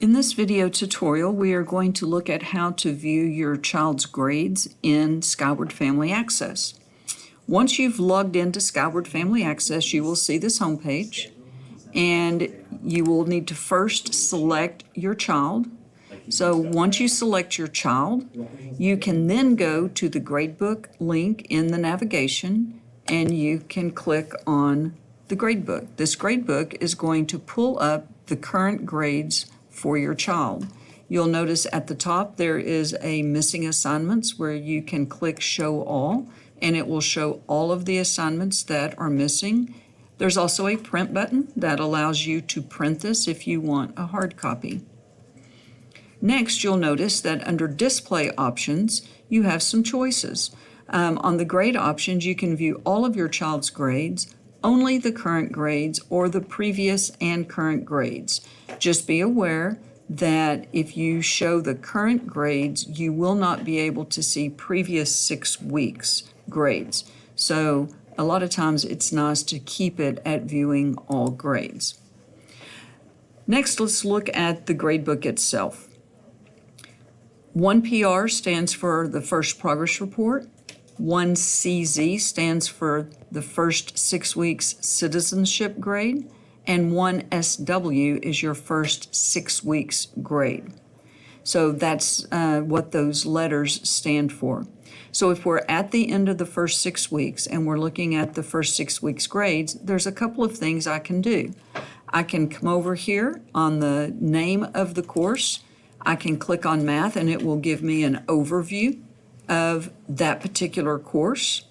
In this video tutorial, we are going to look at how to view your child's grades in Skyward Family Access. Once you've logged into Skyward Family Access, you will see this homepage, and you will need to first select your child. So once you select your child, you can then go to the gradebook link in the navigation, and you can click on the gradebook. This gradebook is going to pull up the current grades for your child. You'll notice at the top there is a missing assignments where you can click show all and it will show all of the assignments that are missing. There's also a print button that allows you to print this if you want a hard copy. Next, you'll notice that under display options, you have some choices. Um, on the grade options, you can view all of your child's grades, only the current grades or the previous and current grades. Just be aware that if you show the current grades, you will not be able to see previous six weeks grades. So a lot of times it's nice to keep it at viewing all grades. Next, let's look at the gradebook itself. 1PR stands for the first progress report. 1CZ stands for the first six weeks citizenship grade, and 1SW is your first six weeks grade. So that's uh, what those letters stand for. So if we're at the end of the first six weeks and we're looking at the first six weeks grades, there's a couple of things I can do. I can come over here on the name of the course. I can click on math and it will give me an overview of that particular course.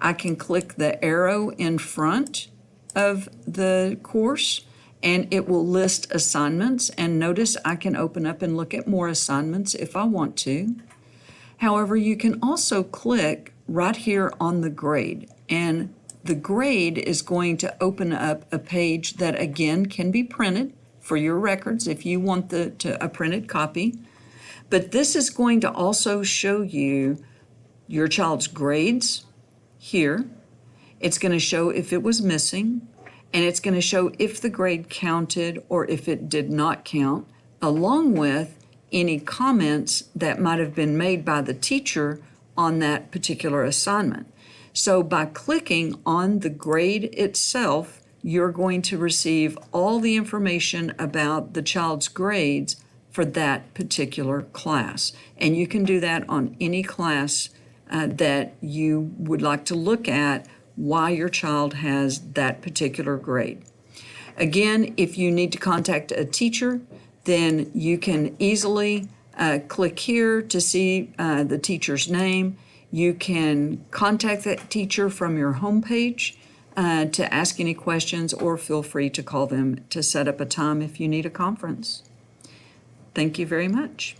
I can click the arrow in front of the course and it will list assignments and notice I can open up and look at more assignments if I want to. However, you can also click right here on the grade and the grade is going to open up a page that again can be printed for your records if you want the to, a printed copy. But this is going to also show you your child's grades here. It's going to show if it was missing, and it's going to show if the grade counted or if it did not count, along with any comments that might have been made by the teacher on that particular assignment. So by clicking on the grade itself, you're going to receive all the information about the child's grades for that particular class. And you can do that on any class uh, that you would like to look at why your child has that particular grade. Again, if you need to contact a teacher, then you can easily uh, click here to see uh, the teacher's name. You can contact that teacher from your homepage uh, to ask any questions or feel free to call them to set up a time if you need a conference. Thank you very much.